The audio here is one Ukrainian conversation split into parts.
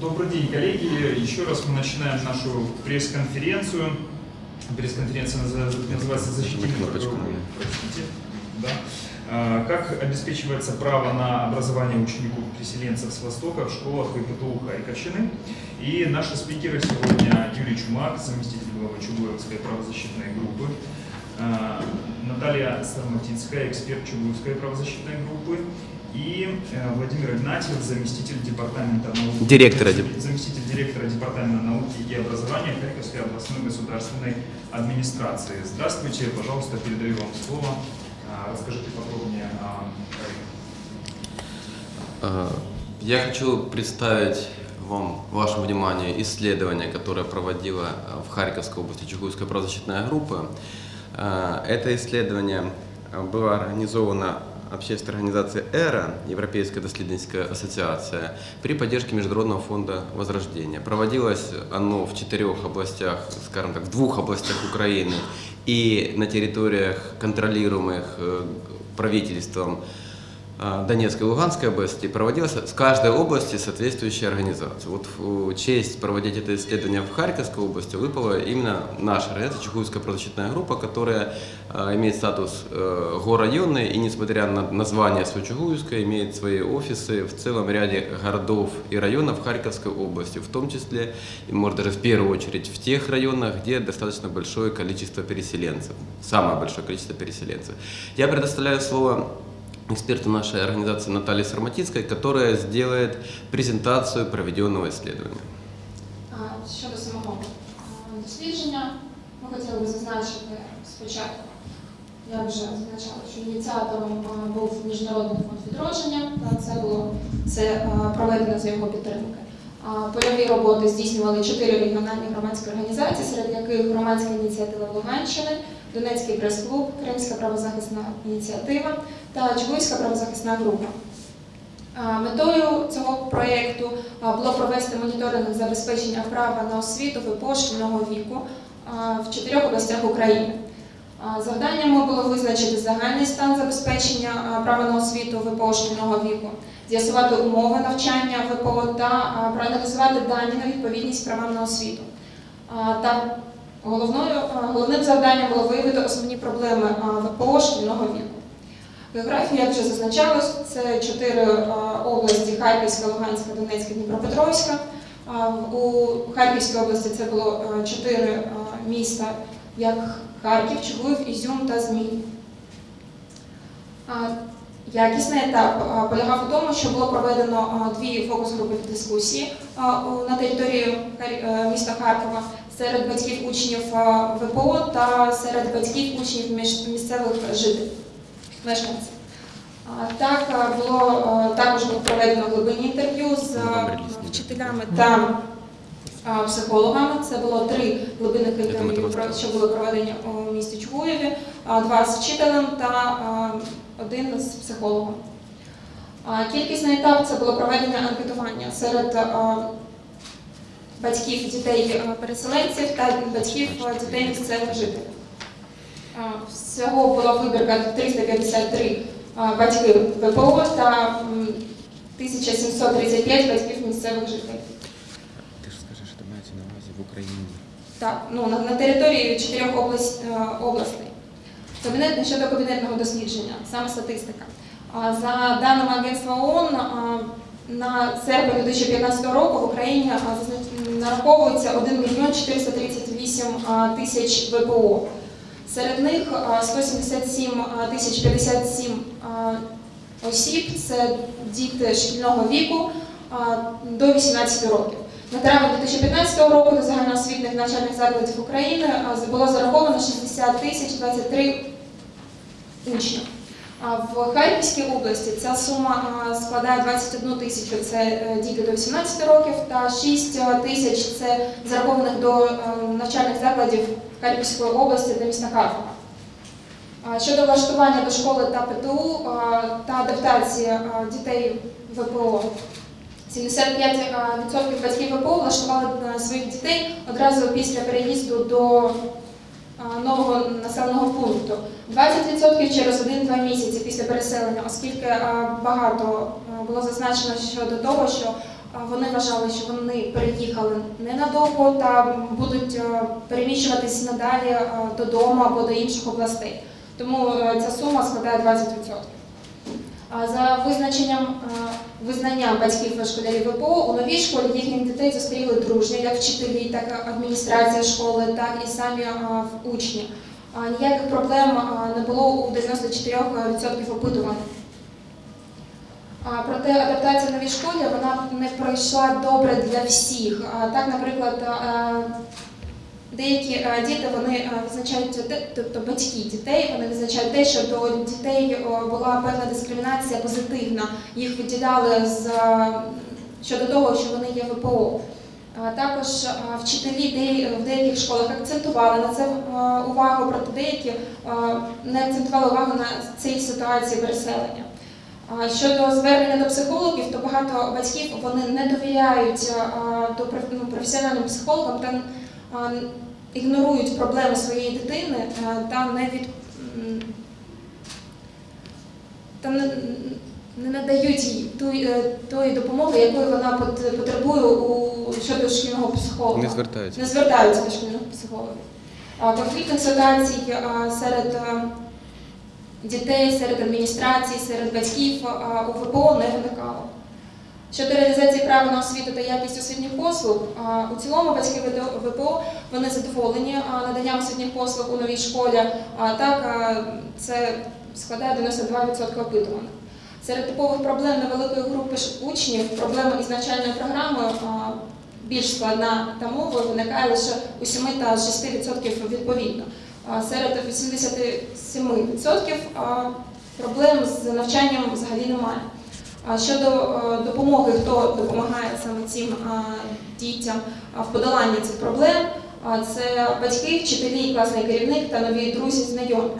Добрый день, коллеги. Еще раз мы начинаем нашу пресс-конференцию. Пресс-конференция называется «Защитим. Да. А, Как обеспечивается право на образование учеников переселенцев с Востока в школах и ПТУ Харьковщины. И наши спикеры сегодня Юрий Чумак, заместитель главы Чугуевской правозащитной группы, а, Наталья Старматинская, эксперт Чугуевской правозащитной группы, и э, Владимир Игнатьев, заместитель департамента науки. Директора. Заместитель директора департамента науки и образования Харьковской областной государственной администрации. Здравствуйте, пожалуйста, передаю вам слово. А, Расскажите подробнее о проекте. Э, Я хочу представить вам, вашему вниманию исследование, которое проводила э, в Харьковской области Чугуевская правозащитная группа. Э, Это исследование э, было организовано общественной организацией «Эра», Европейская доследницкая ассоциация, при поддержке Международного фонда Возрождения. Проводилось оно в четырех областях, скажем так, в двух областях Украины и на территориях, контролируемых э, правительством Донецкой и Луганской области проводилась с каждой области соответствующая организация. Вот в честь проводить это исследование в Харьковской области выпала именно наша организация, Чугуевская правозащитная группа, которая а, имеет статус э, горрайонной и, несмотря на название свое Чугуевское, имеет свои офисы в целом ряде городов и районов Харьковской области, в том числе, и, может, даже в первую очередь в тех районах, где достаточно большое количество переселенцев, самое большое количество переселенцев. Я предоставляю слово эксперту нашей организации Натальи Сарматинской, которая сделает презентацию проведенного исследования. Щодо самого дослідження, ми хотіли би зазначити спочатку, я вже зазначала, що ініціатором був Міжнародний фонд відродження, це було це проведено за його підтримки. Польові роботи здійснювали чотири регіональні громадські організації, серед яких громадська ініціатива Луганщини, Донецький прес-клуб, Кримська правозахисна ініціатива та Чугуївська правозахисна група. Метою цього проєкту було провести моніторинг забезпечення права на освіту випошкільного віку в чотирьох областях України. Завданнями було визначити загальний стан забезпечення права на освіту ВПО віку, з'ясувати умови навчання ВПО та проаналізувати дані на відповідність правам на освіту. Та головною, головним завданням було виявити основні проблеми ВПО віку. Географія, як вже зазначалось, це чотири області: Харківська, Луганська, Донецька, Дніпропетровська. У Харківській області це було чотири міста, як Харків, Чугуїв, Ізюм та Змій. Якісний етап полягав у тому, що було проведено дві фокус-групи дискусії на території е, міста Харкова серед батьків учнів ВПО та серед батьків учнів місцевих жителів мешканців. Так було також проведено глибинні інтерв'ю з вчителями та психологами. Це було три глибинних інтерв'ю, що були проведені у місті Чугуєві, два з вчителем та один з психологом. Кількісний етап це було проведення анкетування серед батьків дітей-переселенців та батьків дітей місцевих жителів. Всього була вибірка 353 а, батьки ВПО та м, 1735 батьків місцевих жителів. Ти ж скажи, що мається на увазі в Україні. Так, ну на, на території чотирьох область, е, областей. Кабінет щодо кабінетного дослідження, саме статистика. За даними Агентства ООН, на серпень 2015 року в Україні нараховується 1 мільйон 438 а, тисяч ВПО. Серед них а, 177 тисяч 57 а, осіб це діти шкільного віку до 18 років. На травень 2015 року до загальноосвітніх навчальних закладів України було зараховано 60 тисяч 23 учнів. В Харківській області ця сума складає 21 тисячу це е, діти до 18 років, та 6 тисяч це зарахованих до е, навчальних закладів Харківської області та міста Харкова. Щодо влаштування до школи та ПТУ та адаптації дітей ВПО, 75% батьків ВПО влаштували своїх дітей одразу після переїзду до нового населеного пункту. 20% через 1-2 місяці після переселення, оскільки багато було зазначено щодо того, що вони вважали, що вони переїхали ненадовго та будуть е, переміщуватись надалі е, додому або до інших областей. Тому е, ця сума складає 20%. За визначенням визнанням батьків школярів ВПО у новій школі їхніх дітей зустріли дружньо, як вчителі, так і адміністрація школи, так і самі учні. Ніяких проблем не було у 94% опитуваних. Проте адаптація в новій школі вона не пройшла добре для всіх. Так, наприклад, деякі діти вони визначають тобто батьки дітей, вони визначають те, що до дітей була певна дискримінація позитивна. Їх виділяли з щодо того, що вони є ВПО. Також вчителі в деяких школах акцентували на це увагу, проте деякі не акцентували увагу на цій ситуації переселення. Щодо звернення до психологів, то багато батьків вони не довіряють до ну, професіональним психологам та ігнорують проблеми своєї дитини та не від та не, не надають їй тої, е, допомоги, якої вона потребує у щодо шкільного психолога Не звертаються. не звертаються до шкільних психологів. А, Конфліктних ситуацій а, серед дітей, серед адміністрації, серед батьків у ВПО не виникало. Щодо реалізації права на освіту та якість освітніх послуг, у цілому батьки ВПО вони задоволені наданням освітніх послуг у новій школі. А так це складає 92% опитуваних. Серед типових проблем невеликої групи учнів проблема із навчальною програмою більш складна та мовою виникає лише у 7 та 6% відповідно. Серед 87% проблем з навчанням взагалі немає. Щодо е, допомоги, хто допомагає саме цим дітям в подоланні цих проблем, це батьки, вчителі, класний керівник та нові друзі, знайомі.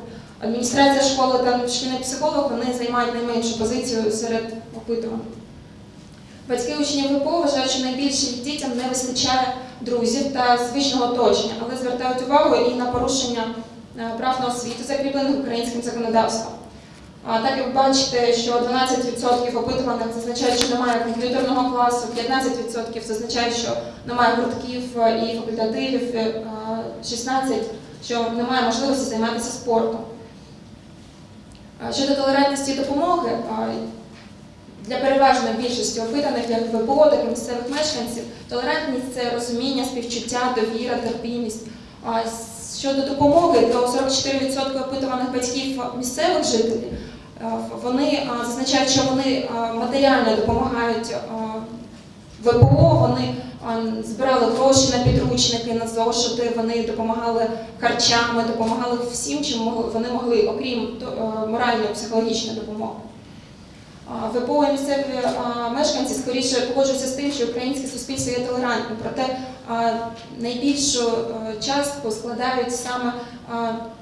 Адміністрація школи та шкільний психолог вони займають найменшу позицію серед опитуваних. Батьки учнів ВПО вважають, що найбільше дітям не вистачає друзів та звичного оточення, але звертають увагу і на порушення е, прав на освіту, закріплених українським законодавством. А так як бачите, що 12% опитуваних зазначають, що немає комп'ютерного класу, 15% зазначають, що немає гуртків е, і факультативів, е, 16% що немає можливості займатися спортом. Щодо толерантності і допомоги, для переважної більшості опитаних як ВПО, так і місцевих мешканців, толерантність це розуміння, співчуття, довіра, терпімість. Щодо допомоги, то 44% опитуваних батьків місцевих жителів вони зазначають, що вони матеріально допомагають ВПО, вони збирали гроші на підручники, на зошити, вони допомагали харчами, допомагали всім, чим вони могли, окрім моральної психологічної допомоги. І місцеві мешканці скоріше погоджуються з тим, що українське суспільство є толерантним, проте найбільшу частку складають саме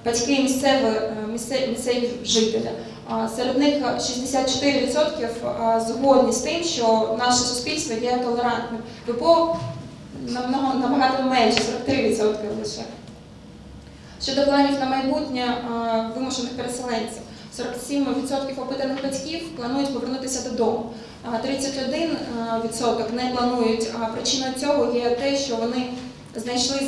батьки місцеві, е, місцеві жителі. Серед них 64% згодні з тим, що наше суспільство є толерантним. ВПО набагато менше, 43% лише. Щодо планів на майбутнє вимушених переселенців, 47% опитаних батьків планують повернутися додому. а 31% не планують. А причиною цього є те, що вони знайшли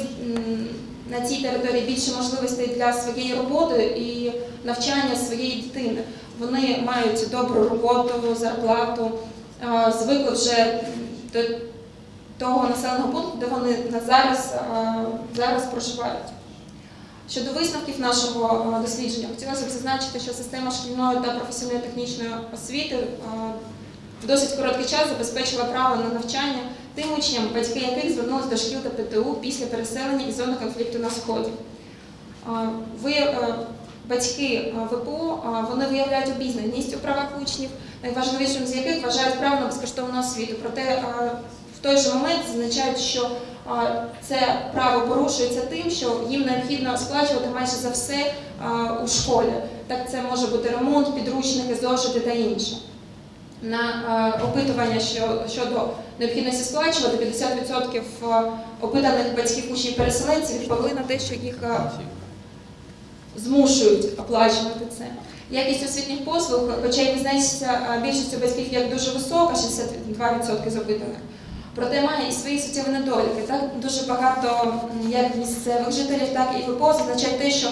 на цій території більше можливостей для своєї роботи і навчання своєї дитини. Вони мають добру роботу, зарплату, звикли вже до того населеного пункту, де вони на зараз, зараз проживають. Щодо висновків нашого дослідження, хотілося б зазначити, що система шкільної та професійної технічної освіти в досить короткий час забезпечила право на навчання тим учням, батьки яких звернулися до шкіл та ПТУ після переселення із зони конфлікту на сході. Ви, е, батьки а, ВПО, вони виявляють обізнаність у правах учнів, найважливішим з яких вважають право на безкоштовну освіту. Проте в той же момент зазначають, що це право порушується тим, що їм необхідно сплачувати майже за все у школі. Так це може бути ремонт, підручники, зошити та інше. На опитування щодо необхідності сплачувати 50% опитаних батьків учнів переселенців відповіли на те, що їх змушують оплачувати це. Якість освітніх послуг, хоча й визнається а, більшістю батьків як дуже висока, 62% з опитаних, Проте має і свої суттєві недоліки. Так дуже багато як місцевих жителів, так і ВПО зазначають те, що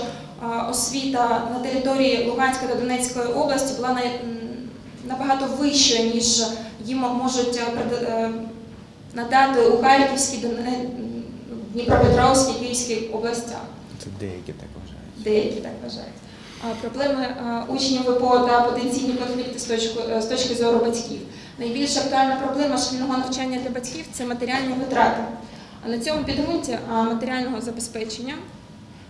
освіта на території Луганської та Донецької області була набагато вищою, ніж їм можуть е, е, надати у Харківській, Дніпропетровській, Київській областях. Це деякі так вважають. Деякі так вважають. Проблеми учнів ВПО та потенційні конфлікти з точки, е, з точки зору батьків. Найбільш актуальна проблема шкільного навчання для батьків це матеріальні витрати. А на цьому підґрунті матеріального забезпечення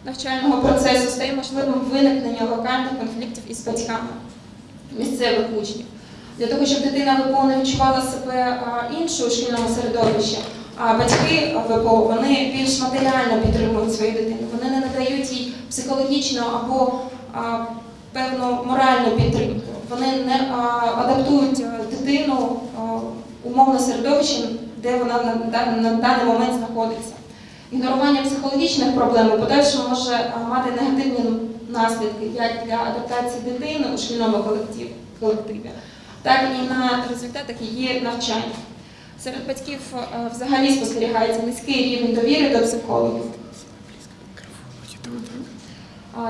навчального процесу стає можливим виникнення локальних конфліктів із батьками місцевих учнів. Для того, щоб дитина ВПО не відчувала себе іншою у шкільному середовищі, а батьки ВПО вони більш матеріально підтримують свою дитину. Вони не надають їй психологічну або певну моральну підтримку. Вони не адаптують а, дитину умовно середовище, де вона на, даний момент знаходиться. Ігнорування психологічних проблем у подальшому може мати негативні наслідки як для адаптації дитини у шкільному колективі, так і на результатах її навчання. Серед батьків е, взагалі спостерігається низький рівень довіри до психологів,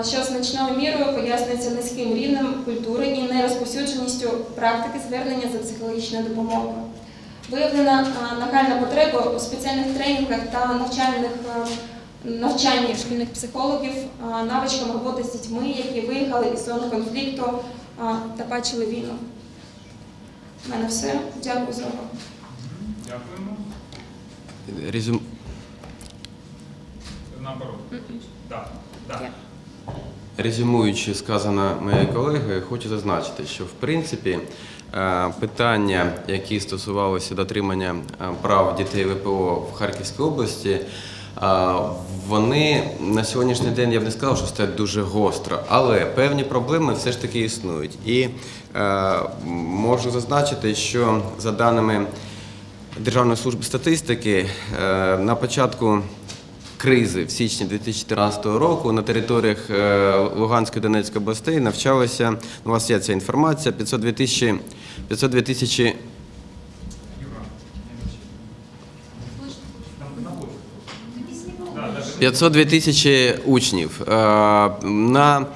що значною мірою пояснюється низьким рівнем культури і нерозповсюдженістю практики звернення за психологічною допомогою. Виявлена нагальна потреба у спеціальних тренінгах та навчальних навчанні шкільних психологів навичкам роботи з дітьми, які виїхали із зони конфлікту та бачили війну. У мене все. Дякую за увагу. Дякуємо. Резюм... Наоборот. Так, так. Резюмуючи сказане моєю колегою, хочу зазначити, що в принципі е, питання, які стосувалися дотримання е, прав дітей ВПО в Харківській області, е, вони на сьогоднішній день я б не сказав, що стоять дуже гостро, але певні проблеми все ж таки існують. І можу зазначити, що за даними Державної служби статистики на початку кризи в січні 2014 року на територіях е, Луганської Донецької областей навчалося, ну, у вас є ця інформація, 502 тисячі 502 тисячі Юра, не Там находится. Да, даже 502 тисячі учнів. Е, На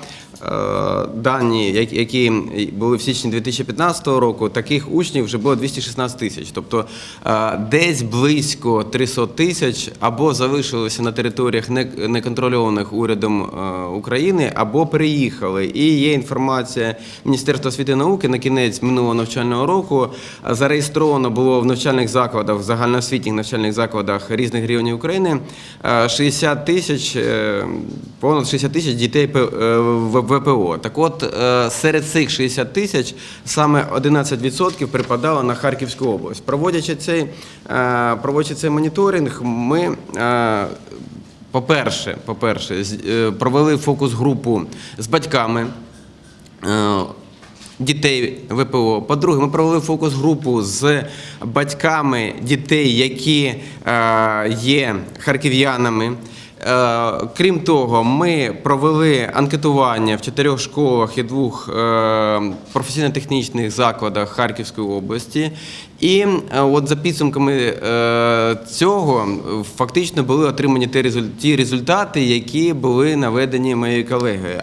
дані, які були в січні 2015 року, таких учнів вже було 216 тисяч. Тобто е, десь близько 300 тисяч або залишилися на територіях не- неконтрольованих урядом е, України, або переїхали. І є інформація Міністерства освіти і науки на кінець минулого навчального року е, зареєстровано було в навчальних закладах, в загальноосвітніх навчальних закладах різних регіонів України е, 60 тисяч, е, понад 60 тисяч дітей е, в ВПО. Так от, е, серед цих 60 тисяч саме 11% припадало на Харківську область. Проводячи цей, е, проводячи цей моніторинг, ми е, по-перше, по-перше, провели фокус-групу з батьками. Дітей ВПО. По-друге, ми провели фокус-групу з батьками дітей, які є харків'янами. Е, крім того, ми провели анкетування в чотирьох школах і двох е, професійно-технічних закладах Харківської області. І е, от за підсумками цього фактично були отримані ті резуль- результати, які були наведені моєю колегою.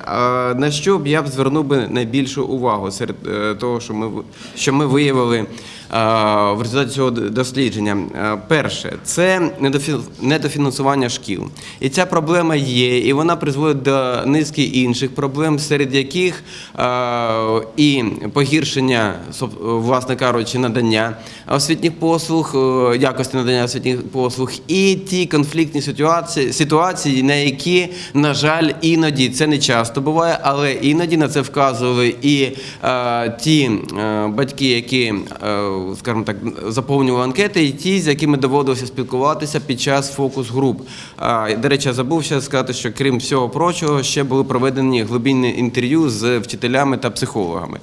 На що б я б звернув би найбільшу увагу серед того, що ми що ми виявили в результаті цього дослідження? Е, Перше, це недофі- недофінансування шкіл. І ця проблема є, і вона призводить до низки інших проблем, серед яких е, і погіршення, власне кажучи, надання освітніх послуг, е, якості надання освітніх послуг, і ті конфліктні ситуації, ситуації, на які, на жаль, іноді це не часто буває, але іноді на це вказували і е, ті е, батьки, які, е, скажімо так, заповнювали анкети, і ті, з якими доводилося спілкуватися під час фокус-груп. До речі, я забув ще сказати, що крім всього прочого, ще були проведені глибинні інтерв'ю з вчителями та психологами.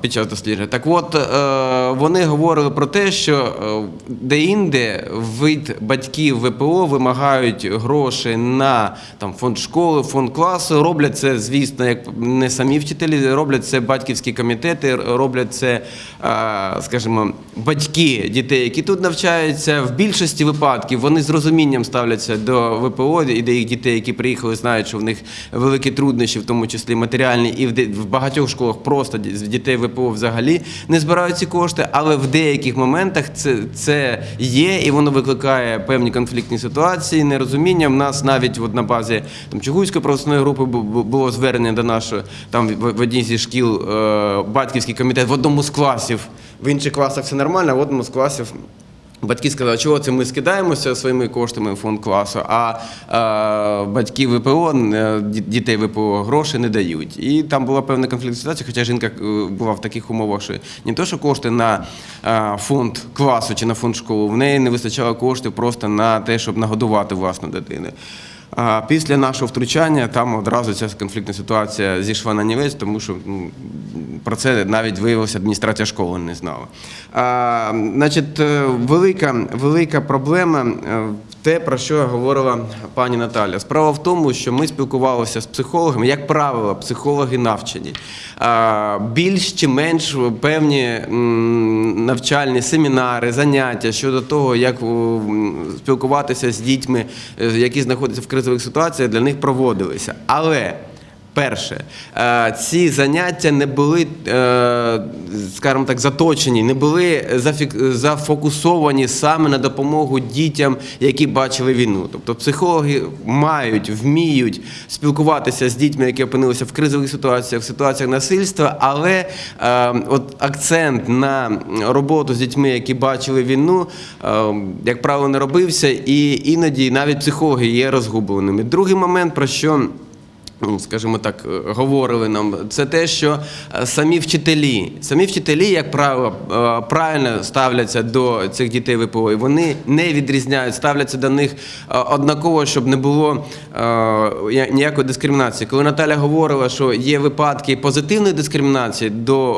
Під час дослідження. Так от е, вони говорили про те, що е, де-інде від батьків ВПО вимагають гроші на там, фонд школи, фонд класу. Роблять це, звісно, як не самі вчителі, роблять це батьківські комітети, роблять це, е, скажімо, батьки дітей, які тут навчаються. В більшості випадків вони з розумінням ставляться до ВПО і до їх дітей, які приїхали, знають, що в них великі труднощі, в тому числі матеріальні, і в, багатьох школах просто дітей ВПО взагалі не збирають ці кошти, але в деяких моментах це, це є, і воно викликає певні конфліктні ситуації, нерозуміння. В нас навіть от на базі там Чугуйської правосної групи бу- бу- було звернення до нашої там в, в одній зі шкіл е, батьківський комітет в одному з класів. В інших класах все нормально, а в одному з класів Батьки сказали, чого це ми скидаємося своїми коштами в фонд класу, а е, батьки ВПО, е, дітей ВПО гроші не дають. І там була певна конфліктна ситуація, хоча жінка е, була в таких умовах, що не то, що кошти на е, фонд класу чи на фонд школи, в неї не вистачало коштів просто на те, щоб нагодувати власну дитину. Після нашого втручання там одразу ця конфліктна ситуація зійшла на нівець, тому що ну, про це навіть виявилася адміністрація школи не знала. А, значить, е, велика, велика проблема е, те, про що говорила пані Наталя. Справа в тому, що ми спілкувалися з психологами, як правило, психологи навчені. Більш чи менш певні навчальні семінари, заняття щодо того, як спілкуватися з дітьми, е, які знаходяться в кризових ситуаціях, для них проводилися. Але Перше, е, ці заняття не були, е, скажімо так, заточені, не були зафокусовані саме на допомогу дітям, які бачили війну. Тобто психологи мають, вміють спілкуватися з дітьми, які опинилися в кризових ситуаціях, в ситуаціях насильства, але е, от акцент на роботу з дітьми, які бачили війну, як правило, не робився, і іноді навіть психологи є розгубленими. Другий момент, про що скажімо так, е, говорили нам, це те, що е, самі вчителі, самі вчителі, як правило, е, правильно ставляться до цих дітей ВПО, і вони не відрізняють, ставляться до них однаково, щоб не було ніякої дискримінації. Коли Наталя говорила, що є випадки позитивної дискримінації до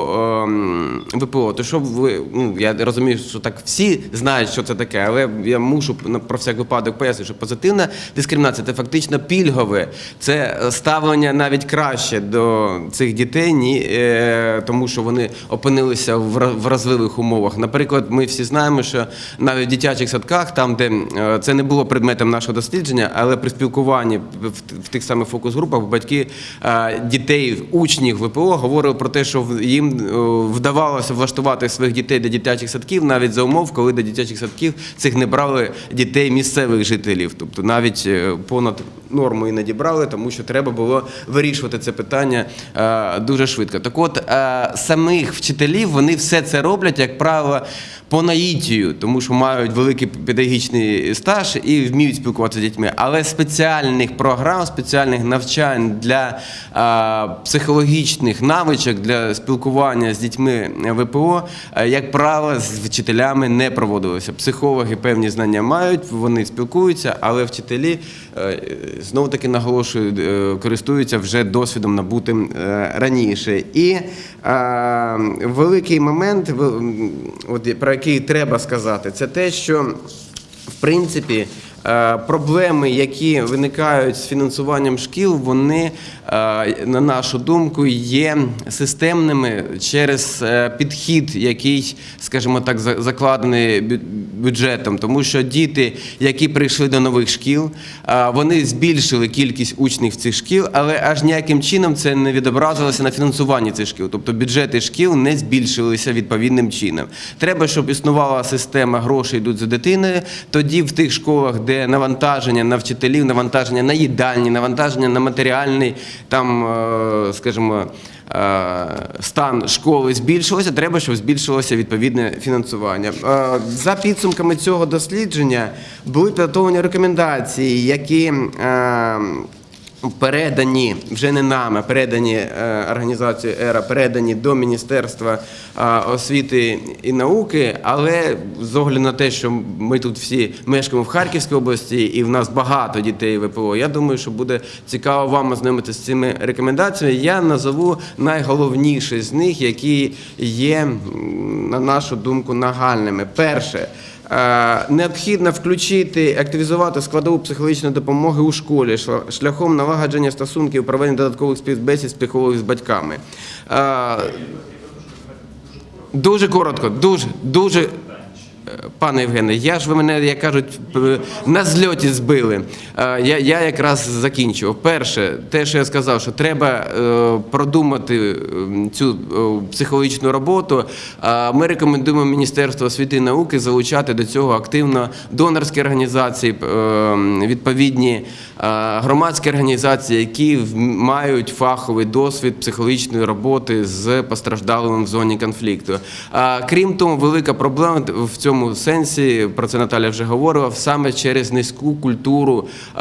ВПО, то щоб ви, ну, я розумію, що так всі знають, що це таке, але я мушу про всяк випадок пояснити, що позитивна дискримінація це фактично пільгове, це ставлення навіть краще до цих дітей, ні, е, тому що вони опинилися в вразливих умовах. Наприклад, ми всі знаємо, що навіть в дитячих садках, там, де е, це не було предметом нашого дослідження, але при спілкуванні в, тих самих фокус-групах батьки е, дітей, учнів ВПО говорили про те, що їм вдавалося влаштувати своїх дітей до дитячих садків, навіть за умов, коли до дитячих садків цих не брали дітей місцевих жителів. Тобто навіть понад норму іноді брали, тому що треба було вирішувати це питання е, дуже швидко. Так от е, самих вчителів вони все це роблять, як правило, по наїтію, тому що мають великий педагогічний стаж і вміють спілкуватися з дітьми. Але спеціальних програм, спеціальних навчань для е, психологічних навичок для спілкування з дітьми ВПО, як правило, з вчителями не проводилося. Психологи певні знання мають, вони спілкуються, але вчителі знову таки наголошую, користуються вже досвідом набутим е, раніше. І е, великий момент, от, про який треба сказати, це те, що в принципі. Е, Проблеми, які виникають з фінансуванням шкіл, вони, е, на нашу думку, є системними через е, підхід, який, скажімо так, закладений бюджетом. Тому що діти, які прийшли до нових шкіл, вони збільшили кількість учнів цих шкіл, але аж ніяким чином це не відобразилося на фінансуванні цих шкіл. Тобто бюджети шкіл не збільшилися відповідним чином. Треба, щоб існувала система грошей йдуть за дитиною. Тоді в тих школах, де навантаження на вчителів, навантаження на їдальні, навантаження на матеріальний там, е, скажімо. е, Стан школи збільшилося, треба, щоб збільшилося відповідне фінансування. Е, За підсумками цього дослідження були підготовлені рекомендації, які передані вже не нами, передані е, організацією ЕРА, передані до Міністерства е, освіти і науки. Але з огляду на те, що ми тут всі мешкаємо в Харківській області, і в нас багато дітей ВПО, я думаю, що буде цікаво вам ознайомитися з цими рекомендаціями. Я назову найголовніші з них, які є, на нашу думку, нагальними. Перше. Е, Необхідно включити, активізувати складову психологічної допомоги у школі шляхом налагодження стосунків, проведення додаткових співбесід психологів з батьками. Е, Дуже коротко, дуже, дуже. Пане Євгене, я ж ви мене, як кажуть, на зльоті збили. Я, я якраз закінчував. Перше, те, що я сказав, що треба е, продумати цю е, психологічну роботу. Ми рекомендуємо Міністерство освіти і науки залучати до цього активно донорські організації, відповідні громадські організації, які мають фаховий досвід психологічної роботи з постраждалими в зоні конфлікту. Крім того, велика проблема в цьому сенсі, про це Наталя вже говорила, саме через низьку культуру е,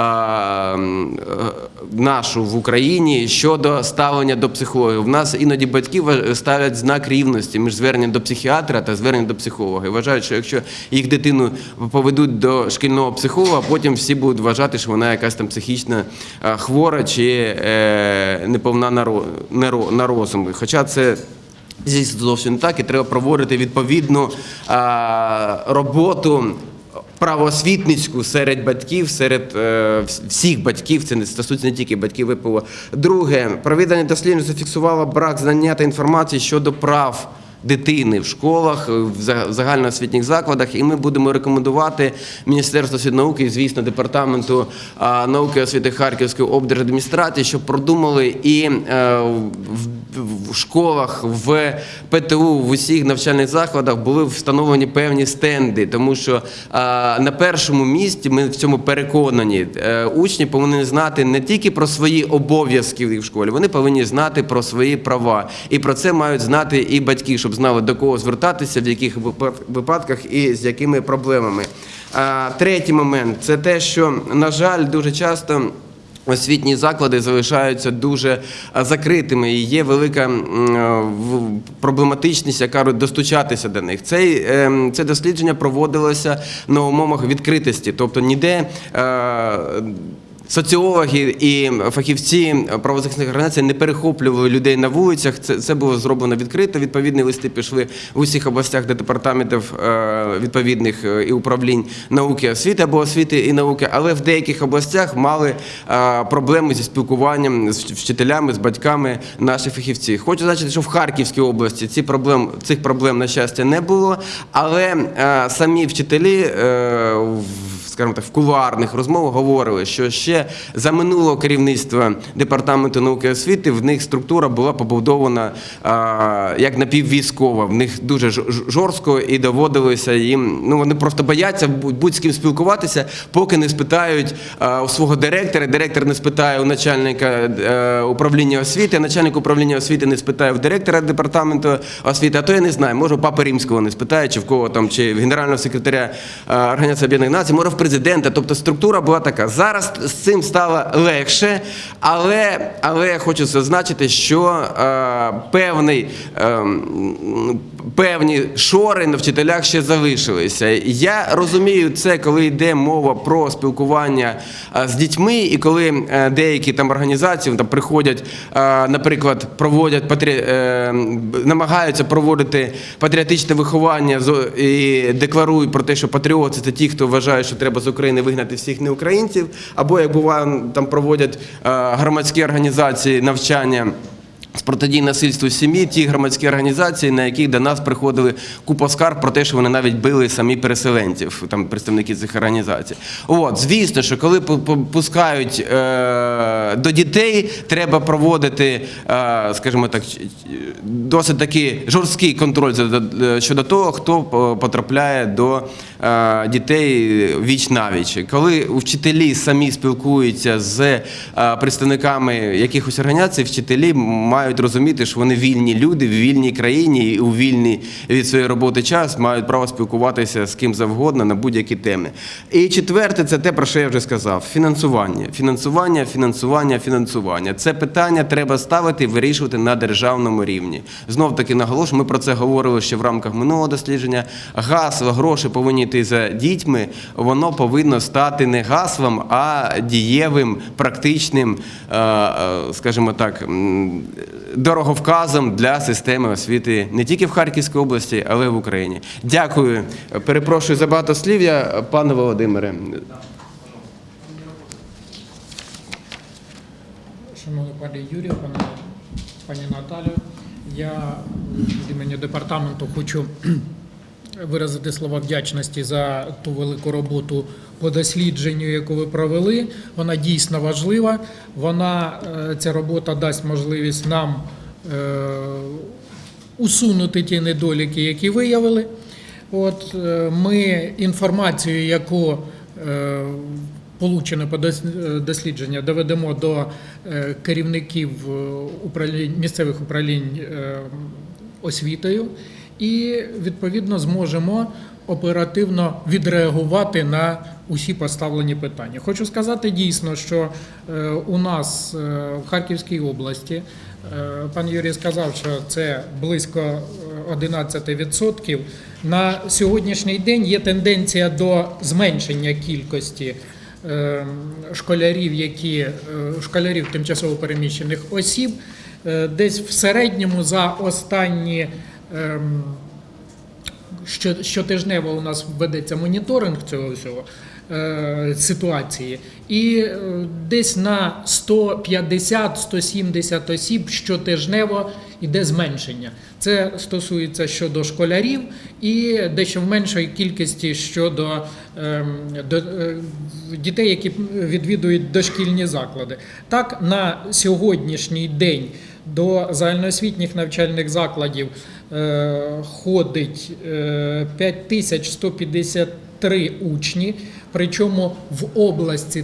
нашу в Україні щодо ставлення до психологів. У нас іноді батьки ставлять знак рівності між зверненням до психіатра та зверненням до психолога. І вважають, що якщо їх дитину поведуть до шкільного психолога, потім всі будуть вважати, що вона якась там психічно е, хвора чи е, неповна на на на розум. Хоча це Звісно, зовсім не так, і треба проводити відповідну роботу Правосвітницьку серед батьків, серед е, всіх батьків, це не стосується не тільки батьків ВПО. Друге, проведення досліджень зафіксувало брак знання та інформації щодо прав. Дитини в школах, в загальноосвітніх закладах, і ми будемо рекомендувати Міністерству освіти науки, і, звісно, департаменту науки і освіти Харківської облдержадміністрації, щоб продумали і е, в, школах, в ПТУ, в усіх навчальних закладах були встановлені певні стенди, тому що на першому місці ми в цьому переконані. е, Учні повинні знати не тільки про свої обов'язки в школі, вони повинні знати про свої права. І про це мають знати і батьки, щоб знали до кого звертатися, в яких випадках і з якими проблемами. Третій момент це те, що, на жаль, дуже часто. Освітні заклади залишаються дуже закритими і є велика проблематичність, яка достучатися до них. Цей, ем, це дослідження проводилося на умовах відкритості, тобто ніде. Соціологи і фахівці правозахисних організацій не перехоплювали людей на вулицях. Це, це було зроблено відкрито. Відповідні листи пішли в усіх областях до департаментів е, відповідних е, і управлінь науки освіти або освіти і науки, але в деяких областях мали е, проблеми зі спілкуванням з вчителями, з батьками наших фахівців. Хочу зазначити, що в Харківській області ці проблем, цих проблем, на щастя, не було, але самі вчителі в скажімо так, в кулуарних розмовах говорили, що ще за минулого керівництва департаменту науки і освіти в них структура була побудована як напіввійськова. В них дуже жорстко і доводилося їм. Ну вони просто бояться будь- з ким спілкуватися, поки не спитають у свого директора. Директор не спитає у начальника е, управління освіти, начальник управління освіти не спитає в директора департаменту освіти. А то я не знаю, може у папи римського не спитає, чи в кого там, чи в генерального секретаря е, Організації Об'єднаних Націй, може в президента. Тобто структура була така. Зараз з цим стало легше, але, але хочу зазначити, що е, певний, е, певні шори на вчителях ще залишилися. Я розумію це, коли йде мова про спілкування е, з дітьми, і коли е, деякі там організації там приходять, е, наприклад, проводять патрі... намагаються проводити патріотичне виховання і декларують про те, що патріоти це ті, хто вважає, що треба з України вигнати всіх неукраїнців, або як буває, там проводять е, громадські організації навчання. З протидії насильству сім'ї, ті громадські організації, на яких до нас приходили купа скарг про те, що вони навіть били самі переселенців, там представники цих організацій. От, звісно, що коли пу- пу- пускають е, до дітей, треба проводити, е, скажімо так, досить такий жорсткий контроль щодо того, хто е, потрапляє до е, дітей віч навіч. Коли вчителі самі спілкуються з е, представниками якихось організацій, вчителі мають мають розуміти, що вони вільні люди в вільній країні і у вільний від своєї роботи час мають право спілкуватися з ким завгодно на будь-які теми. І четверте, це те, про що я вже сказав: фінансування. Фінансування, фінансування, фінансування. Це питання треба ставити і вирішувати на державному рівні. Знов таки наголошую, ми про це говорили ще в рамках минулого дослідження. Гасло, гроші повинні йти за дітьми. Воно повинно стати не гаслом, а дієвим, практичним, е, е, скажімо так, дороговказом для системи освіти не тільки в Харківській області, але й в Україні. Дякую. Перепрошую за багатослів'я, пане Володимире. Шановний пане Юрію, пане, пані Наталю, я від імені департаменту хочу виразити слова вдячності за ту велику роботу по дослідженню, яку ви провели. Вона дійсно важлива. Вона, е, ця робота дасть можливість нам е, усунути ті недоліки, які виявили. От е, ми інформацію, яку получене по дос- дослідження, доведемо до керівників управлінь місцевих управлінь освітою, і відповідно зможемо оперативно відреагувати на усі поставлені питання. Хочу сказати дійсно, що е, у нас е, в Харківській області е, пан Юрій сказав, що це близько е, 11%. На сьогоднішній день є тенденція до зменшення кількості школярів, які школярів тимчасово переміщених осіб. Десь в середньому за останні ем, щотижнево у нас ведеться моніторинг цього всього е, ситуації, і е, десь на 150-170 осіб щотижнево йде зменшення. Це стосується щодо школярів і дещо в меншої кількості щодо ем, до, е, дітей, які відвідують дошкільні заклади. Так, на сьогоднішній день до загальноосвітніх навчальних закладів ходить е, 5153 учні, причому в області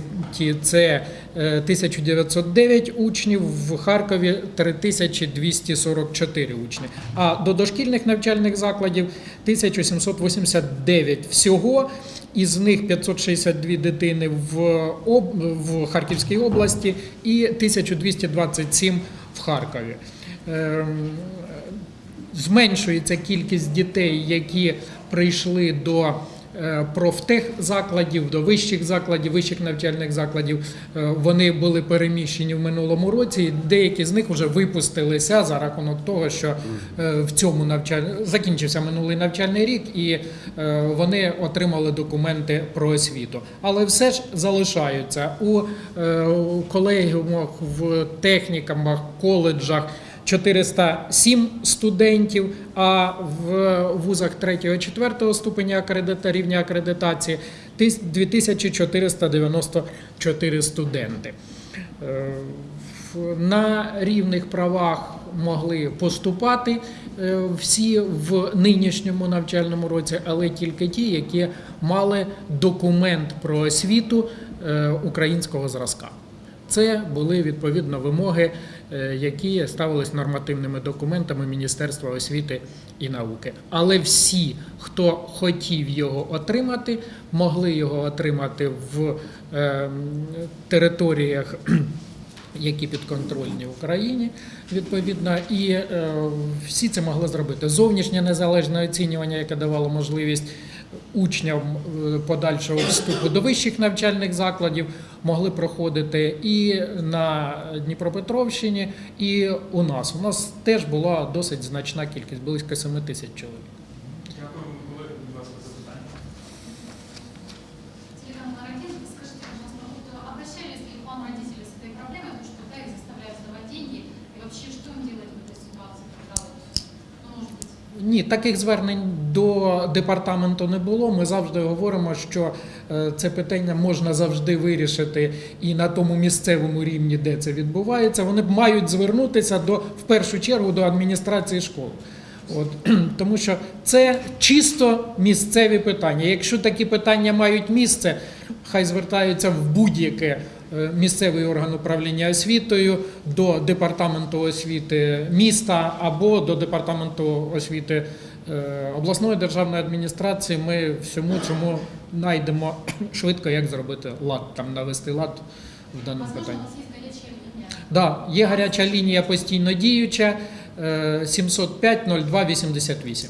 це е, 1909 учнів, в Харкові 3244 учні. А до дошкільних навчальних закладів 1789 всього. Із них 562 дитини в, об... в Харківській області і 1227 в Харкові. Зменшується кількість дітей, які прийшли до е, профтехзакладів, до вищих закладів, вищих навчальних закладів. Е, Вони були переміщені в минулому році. і Деякі з них вже випустилися за рахунок того, що е, в цьому навчаль... закінчився минулий навчальний рік, і вони отримали документи про освіту. Але все ж залишаються у колегіумах, в технікумах, коледжах. 407 студентів, а в вузах 3-4 ступеня акредита, рівня акредитації тис- 2494 студенти. Е, На рівних правах могли поступати е, всі в нинішньому навчальному році, але тільки ті, які мали документ про освіту е, українського зразка. Це були відповідно вимоги, які ставились нормативними документами Міністерства освіти і науки. Але всі, хто хотів його отримати, могли його отримати в е, територіях. Які підконтрольні Україні, відповідно, і е, всі це могли зробити. Зовнішнє незалежне оцінювання, яке давало можливість учням е, подальшого вступу до вищих навчальних закладів, могли проходити і на Дніпропетровщині, і у нас. У нас теж була досить значна кількість, близько 7 тисяч чоловік. Ні, таких звернень до департаменту не було. Ми завжди говоримо, що е, це питання можна завжди вирішити і на тому місцевому рівні, де це відбувається. Вони мають звернутися до в першу чергу до адміністрації школи. От, тому що це чисто місцеві питання. Якщо такі питання мають місце, хай звертаються в будь-яке місцевий орган управління освітою, до департаменту освіти міста або до департаменту освіти е, обласної державної адміністрації. Ми всьому цьому знайдемо швидко, як зробити лад, там навести лад в даному питанні. Да, є гаряча лінія постійно діюча е, 705 02 88.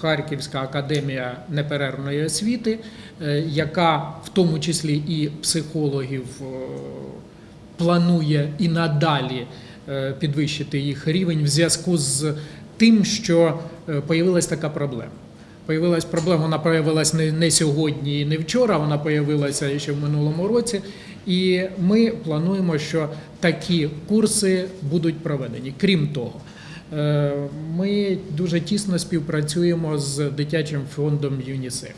Харківська академія неперервної освіти, е, яка в тому числі і психологів е, планує і надалі е, підвищити їх рівень в зв'язку з тим, що е, появилась така проблема. Появилась проблема, вона появилась не, не сьогодні і не вчора, вона появилася ще в минулому році. І ми плануємо, що такі курси будуть проведені. Крім того, е, ми дуже тісно співпрацюємо з дитячим фондом ЮНІСЕФ.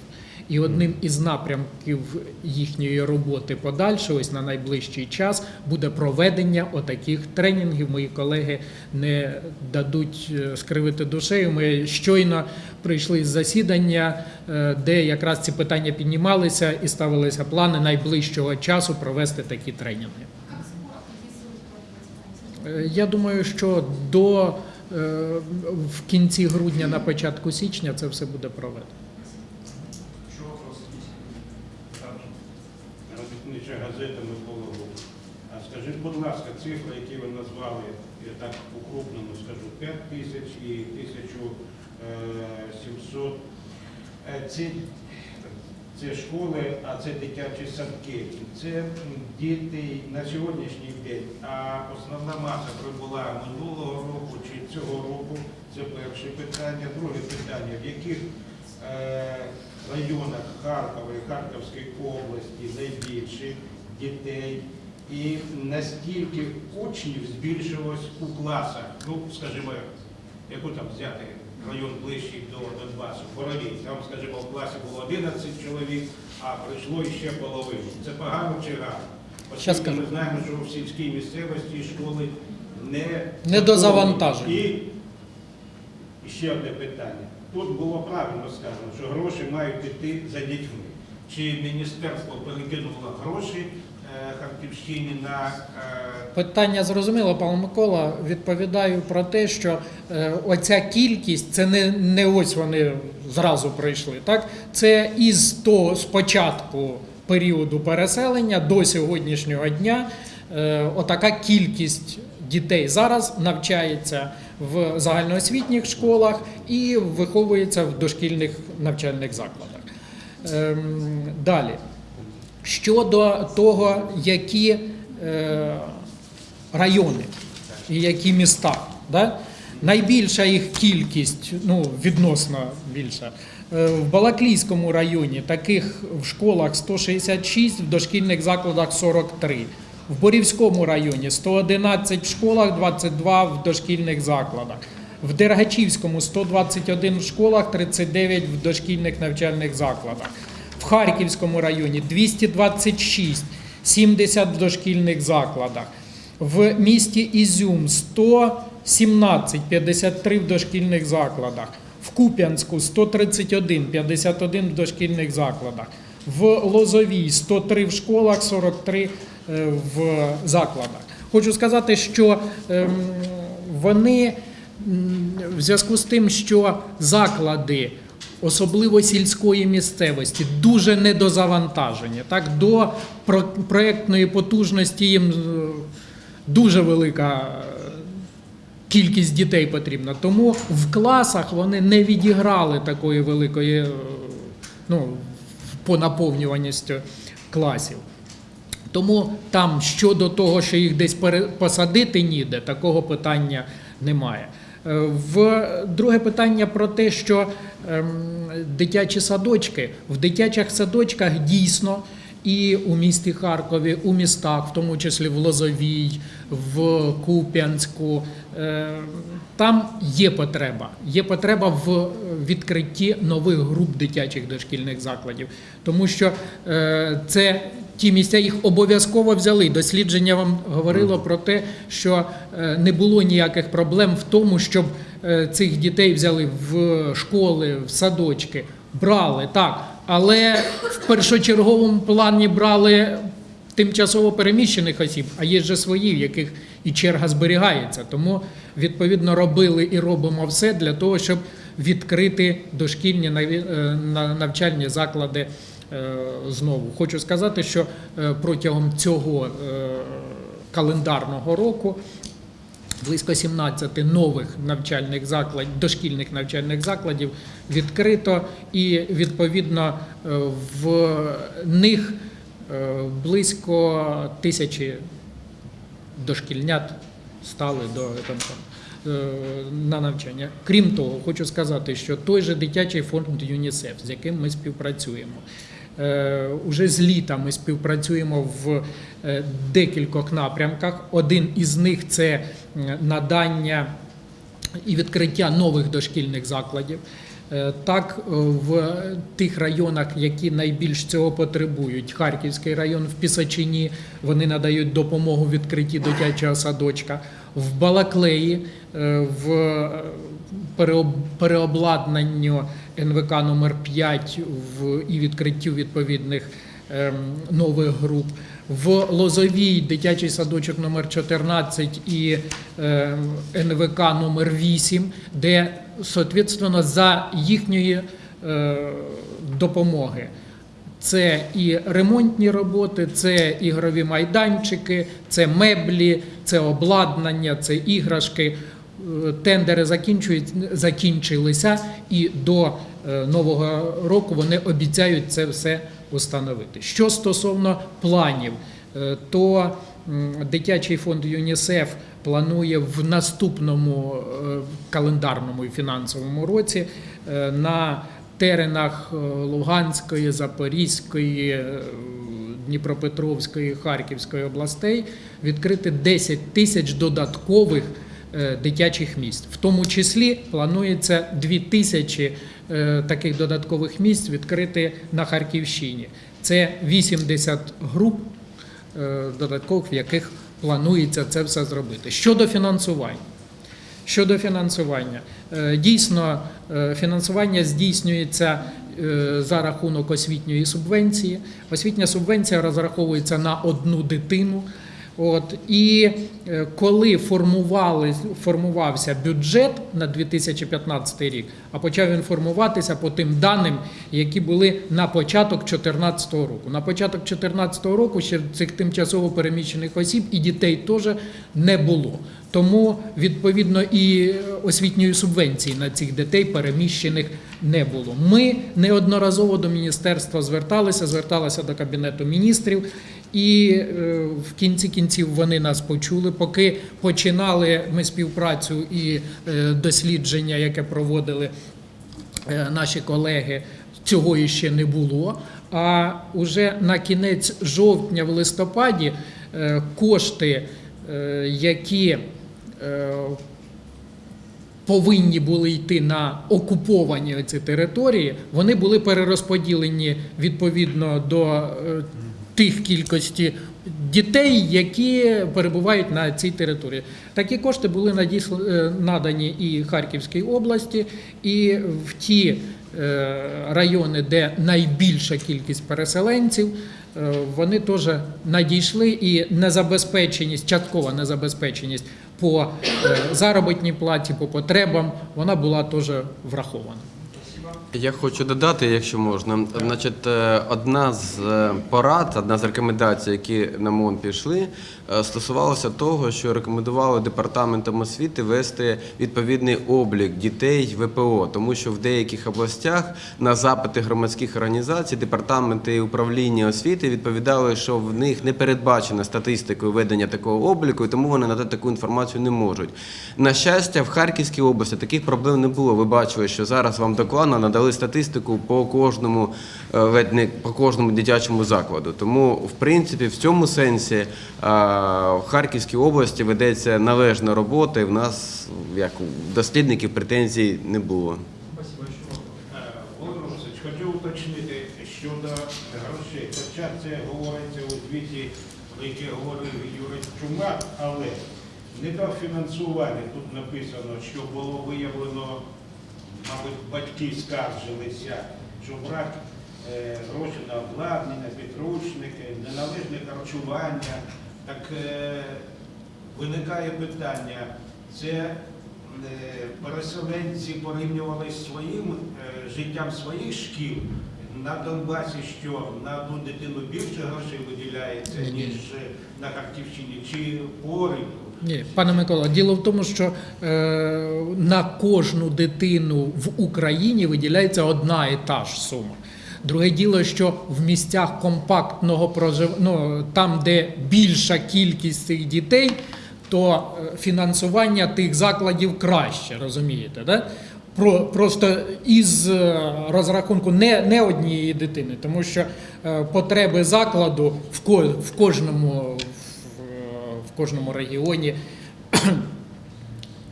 І одним із напрямків їхньої роботи подальше, ось на найближчий час, буде проведення отаких тренінгів. Мої колеги не дадуть е, скривити душею. Ми щойно прийшли з засідання, е, де якраз ці питання піднімалися і ставилися плани найближчого часу провести такі тренінги. Е, Я думаю, що до е, в кінці грудня, на початку січня, це все буде проведено. Робітнича газета Микола. А скажіть, будь ласка, цифри, які ви назвали, я так укрупнено скажу, 5 тисяч і 1700. Е, Ці, це школи, а це дитячі садки. Це діти на сьогоднішній день, а основна маса прибула минулого року чи цього року. Це перше питання. Друге питання, в яких е, районах Харкова і Харківської області найбільше дітей і наскільки учнів збільшилось у класах, ну, скажімо, яку там взяти район ближчий до Донбасу, Боровій, там, скажімо, в класі було 11 чоловік, а прийшло іще половину. Це погано чи гарно? Оскільки ми знаємо, що в сільській місцевості школи не Недозавантажені. І і ще одне питання. Тут було правильно сказано, що гроші мають йти за дітьми. Чи міністерство перекинуло гроші Харківщині на е, Питання зрозуміло, пан Микола. Відповідаю про те, що е, оця кількість це не, не ось вони зразу прийшли. Так це із того спочатку періоду переселення до сьогоднішнього дня. Е, отака кількість дітей зараз навчається в загальноосвітніх школах і виховується в дошкільних навчальних закладах. Ем, далі. Щодо того, які е, райони і які міста. Да? Найбільша їх кількість, ну відносно більша. е, В Балаклійському районі таких в школах 166, в дошкільних закладах 43. В Борівському районі 111 в школах, 22 в дошкільних закладах. В Дергачівському 121 в школах, 39 в дошкільних навчальних закладах. Харківському районі 226, 70 в дошкільних закладах. В місті Ізюм 117, 53 в дошкільних закладах. В Куп'янську 131, 51 в дошкільних закладах. В Лозовій 103 в школах, 43 е, в закладах. Хочу сказати, що ем, вони в зв'язку з тим, що заклади, особливо сільської місцевості, дуже недозавантажені. Так, до про- проектної потужності їм е, дуже велика е, кількість дітей потрібна. Тому в класах вони не відіграли такої великої е, ну, по наповнюваності класів. Тому там щодо того, що їх десь посадити ніде, такого питання немає. Е, В друге питання про те, що ем, дитячі садочки в дитячих садочках дійсно і у місті Харкові, у містах, в тому числі в Лозовій, в Куп'янську. Е, Там є потреба. Є потреба в відкритті нових груп дитячих дошкільних закладів, тому що е, це ті місця їх обов'язково взяли. Дослідження вам говорило про те, що е, не було ніяких проблем в тому, щоб е, цих дітей взяли в школи, в садочки. Брали так, але в першочерговому плані брали тимчасово переміщених осіб, а є же свої, в яких і черга зберігається. Тому відповідно робили і робимо все для того, щоб відкрити дошкільні е, на- навчальні заклади е, знову. Хочу сказати, що е, протягом цього календарного року близько 17 нових навчальних закладів, дошкільних навчальних закладів відкрито, і відповідно в них близько тисячі дошкільнят стали до там, е, на навчання. Крім того, хочу сказати, що той же дитячий фонд ЮНІСЕФ, з яким ми співпрацюємо. е, Уже з літа ми співпрацюємо в е, декількох напрямках. Один із них це надання і відкриття нових дошкільних закладів. Е, Так, е, в тих районах, які найбільш цього потребують, Харківський район в Пісачині, вони надають допомогу в відкритті дитячого садочка. В Балаклеї е, в переобладнанню НВК номер 5 в, і відкриттю відповідних ем, нових груп. В Лозовій дитячий садочок номер 14 і ем, НВК номер 8, де, соответственно, за їхньої е, допомоги. Це і ремонтні роботи, це ігрові майданчики, це меблі, це обладнання, це іграшки. Е, Тендери закінчилися, і до е, нового року вони обіцяють це все установити. Що стосовно планів, е, то дитячий фонд ЮНІСЕФ планує в наступному е, календарному і фінансовому році е, на теренах Луганської, Запорізької, Дніпропетровської, Харківської областей відкрити 10 тисяч додаткових дитячих місць. В тому числі планується 2 тисячі е, таких додаткових місць відкрити на Харківщині. Це 80 груп е, додаткових, в яких планується це все зробити. Щодо фінансування. Щодо фінансування, Е, дійсно е, фінансування здійснюється е, за рахунок освітньої субвенції. Освітня субвенція розраховується на одну дитину. От і е, коли формувався бюджет на 2015 рік, а почав він формуватися по тим даним, які були на початок 2014 року. На початок 2014 року ще цих тимчасово переміщених осіб і дітей теж не було. Тому відповідно і освітньої субвенції на цих дітей переміщених не було. Ми неодноразово до міністерства зверталися, зверталися до кабінету міністрів. І е, в кінці кінців вони нас почули. Поки починали ми співпрацю і е, дослідження, яке проводили е, наші колеги, цього іще не було. А уже на кінець жовтня, в листопаді, кошти, які повинні були йти на окуповані ці території, вони були перерозподілені відповідно до тих кількості дітей, які перебувають на цій території. Такі кошти були надісл- е, надані і Харківській області, і в ті е, райони, де найбільша кількість переселенців, е, вони теж надійшли і незабезпеченість, часткова незабезпеченість по заробітній платі, по потребам, вона була теж врахована. Я хочу додати, якщо можна. Значить, е, одна з е, порад, одна з рекомендацій, які на МОН пішли, е, стосувалася того, що рекомендували департаментам освіти вести відповідний облік дітей ВПО, тому що в деяких областях на запити громадських організацій департаменти і управління освіти відповідали, що в них не передбачено статистикою ведення такого обліку, і тому вони надати таку інформацію не можуть. На щастя, в Харківській області таких проблем не було. Ви бачили, що зараз вам докладно надали статистику по кожному е, по кожному дитячому закладу. Тому, в принципі, в цьому сенсі е, в Харківській області ведеться належна робота, і в нас, як у дослідників, претензій не було. Е, Володимир Васильович, хочу уточнити щодо грошей. Хоча це говориться у звіті, про яке говорив Юрій Чумак, але недофінансування тут написано, що було виявлено, мабуть, батьки скаржилися, що брак е, грошей на обладнання, підручники, неналежне харчування. Так е, виникає питання, це е, переселенці порівнювали з своїм е, життям своїх шкіл. На Донбасі, що на одну дитину більше грошей виділяється, Ні, ні. ніж на Харківщині, чи порівну? Ні, пане Микола, діло в тому, що е, на кожну дитину в Україні виділяється одна і та ж сума. Друге діло, що в місцях компактного проживання, ну, там, де більша кількість цих дітей, то е, фінансування тих закладів краще, розумієте? Да? Про, просто із е, розрахунку не, не однієї дитини, тому що е, потреби закладу в, ко, в кожному в, в кожному регіоні.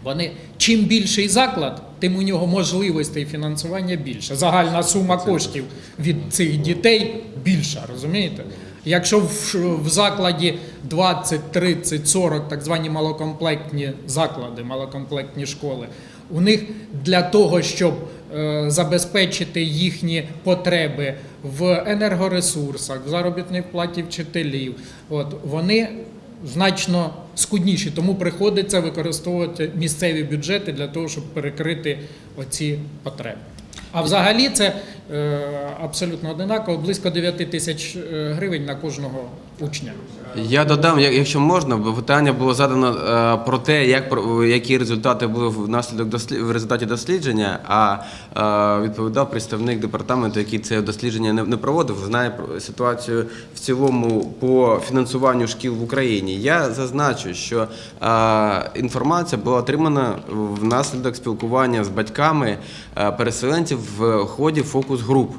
Вони чим більший заклад, тим у нього можливостей фінансування більше. Загальна сума коштів від цих дітей більша, розумієте? Якщо в, в закладі 20, 30, 40 так звані малокомплектні заклади, малокомплектні школи, у них для того, щоб е, забезпечити їхні потреби в енергоресурсах, в заробітній платі вчителів, от вони значно скудніші, тому приходиться використовувати місцеві бюджети для того, щоб перекрити оці потреби. А взагалі це е, абсолютно одинаково, близько 9 тисяч е, гривень на кожного учня. Я додам, якщо можна, бо питання було задано е, про те, як які результати були внаслідок дослід, в результаті дослідження. А відповідав представник департаменту, який це дослідження не, проводив, знає ситуацію в цілому по фінансуванню шкіл в Україні. Я зазначу, що інформація була отримана внаслідок спілкування з батьками переселенців в ході фокус груп.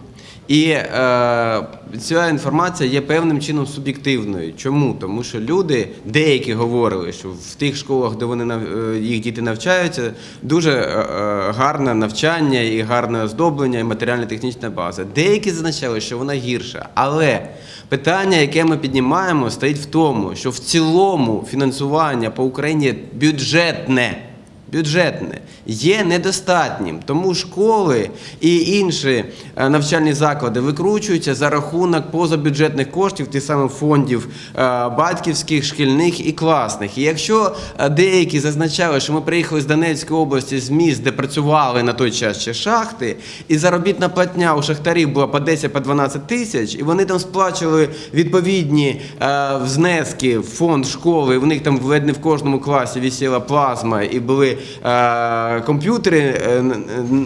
І е, ця інформація є певним чином суб'єктивною. Чому? Тому що люди, деякі говорили, що в тих школах, де вони е, їх діти навчаються, дуже е, е, гарне навчання і гарне оздоблення, і матеріально-технічна база. Деякі зазначали, що вона гірша. Але питання, яке ми піднімаємо, стоїть в тому, що в цілому фінансування по Україні бюджетне бюджетне є недостатнім, тому школи і інші е, навчальні заклади викручуються за рахунок позабюджетних коштів, тих самих фондів е, батьківських, шкільних і класних. І якщо е, деякі зазначали, що ми приїхали з Донецької області з міст, де працювали на той час ще шахти, і заробітна платня у шахтарів була по 10-12 тисяч, і вони там сплачували відповідні внески в фонд школи, в них там не в кожному класі висіла плазма і були е, комп'ютери е,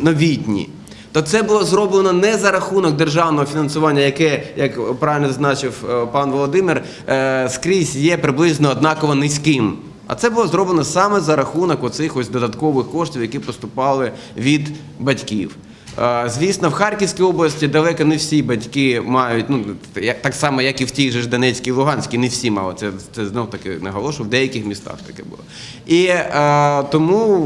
новітні. То це було зроблено не за рахунок державного фінансування, яке, як правильно зазначив е, пан Володимир, скрізь є приблизно однаково низьким. А це було зроблено саме за рахунок оцих ось додаткових коштів, які поступали від батьків. Звісно, в Харківській області далеко не всі батьки мають, ну так само, як і в тій же ж Донецькій Луганській, не всі мали. Це, це знов таки наголошую, в деяких містах таке було. І е, тому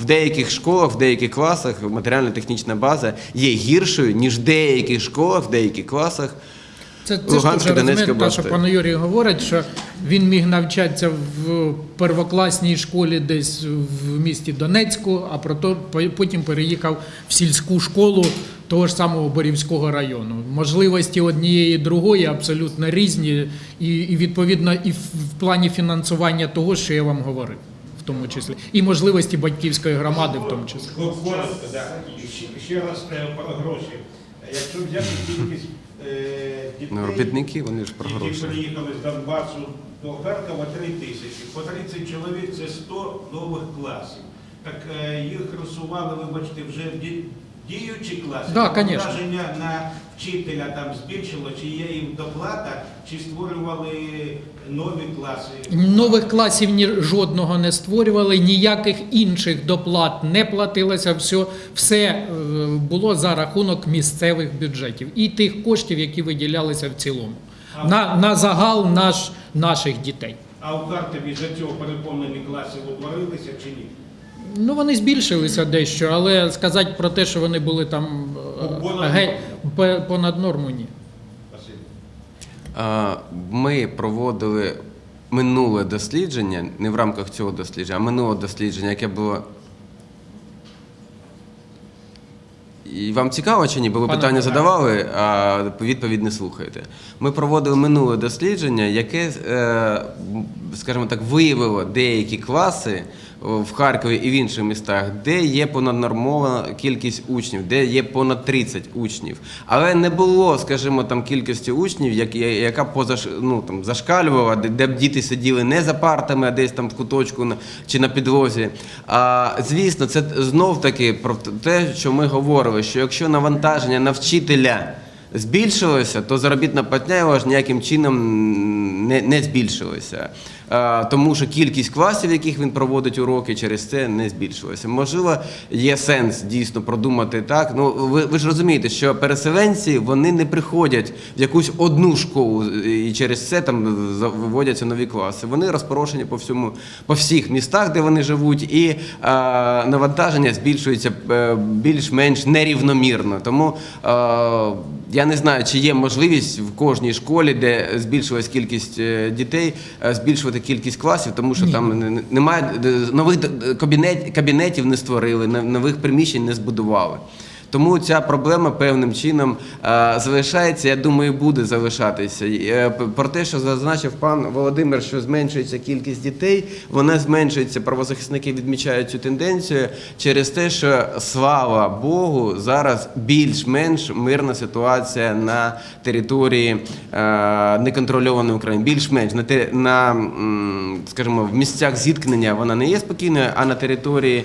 в деяких школах, в деяких класах матеріально-технічна база є гіршою, ніж в деяких школах, в деяких класах. Це, це ж Луганська, теж Донецька розумієте, те, що пан Юрій говорить, що він міг навчатися в первокласній школі десь в місті Донецьку, а прото- потім переїхав в сільську школу того ж самого Борівського району. Можливості однієї і другої абсолютно різні, і, і відповідно і в, в плані фінансування того, що я вам говорив, в тому числі, і можливості батьківської громади, в тому числі. Коротко, да. Ще, ще раз е, про гроші. Якщо взяти кількість е, робітники, вони ж про які гроші. приїхали з Донбасу до Харкова 3 тисячі. По 30 чоловік це 100 нових класів. Так е, їх рисували, вибачте, вже ді- діючі класи. Да, конечно. Враження на вчителя там збільшило, чи є їм доплата, чи створювали нові класи? Нових класів ні жодного не створювали, ніяких інших доплат не платилося. Все, все було за рахунок місцевих бюджетів і тих коштів, які виділялися в цілому на, на загал наш, наших дітей. А у Харкові за цього переповнені класи утворилися чи ні? Ну вони збільшилися дещо, але сказати про те, що вони були там Ну, понад норму, ні. Ми проводили минуле дослідження, не в рамках цього дослідження, а минуле дослідження, яке було. І вам цікаво чи ні? Бо ви Пане питання задавали, а відповідь не слухаєте. Ми проводили минуле дослідження, яке, е, скажімо так, виявило деякі класи в Харкові і в інших містах, де є понаднормована кількість учнів, де є понад 30 учнів. Але не було, скажімо, там кількості учнів, яка позаш, ну, там, зашкалювала, де, б діти сиділи не за партами, а десь там в куточку чи на підлозі. А, звісно, це знов таки про те, що ми говорили, що якщо навантаження на вчителя збільшилося, то заробітна платня його ж ніяким чином не, не збільшилася. Тому що кількість класів, в яких він проводить уроки, через це не збільшилася. Можливо, є сенс дійсно продумати так. Ну ви, ви ж розумієте, що переселенці вони не приходять в якусь одну школу і через це там виводяться нові класи. Вони розпорошені по всьому, по всіх містах, де вони живуть, і а, навантаження збільшується е, більш-менш нерівномірно. Тому е, я не знаю, чи є можливість в кожній школі, де збільшилась кількість е, дітей, е, збільшувати кількість класів, тому що Ні. там не- не- немає е, нових кабінет, кабінетів не створили, нов- нових приміщень не збудували. Тому ця проблема певним чином е, залишається, я думаю, буде залишатися. Е, Про те, що зазначив пан Володимир, що зменшується кількість дітей, вона зменшується. Правозахисники відмічають цю тенденцію через те, що слава Богу, зараз більш-менш мирна ситуація на території е, неконтрольованої України. Більш-менш на, на скажімо, в місцях зіткнення вона не є спокійною, а на території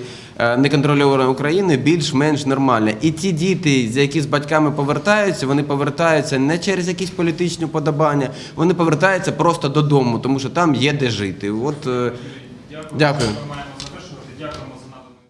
неконтрольованої України більш-менш нормальна. І ті діти, за які з батьками повертаються, вони повертаються не через якісь політичні подобання, вони повертаються просто додому, тому що там є де жити. От е, Дякую.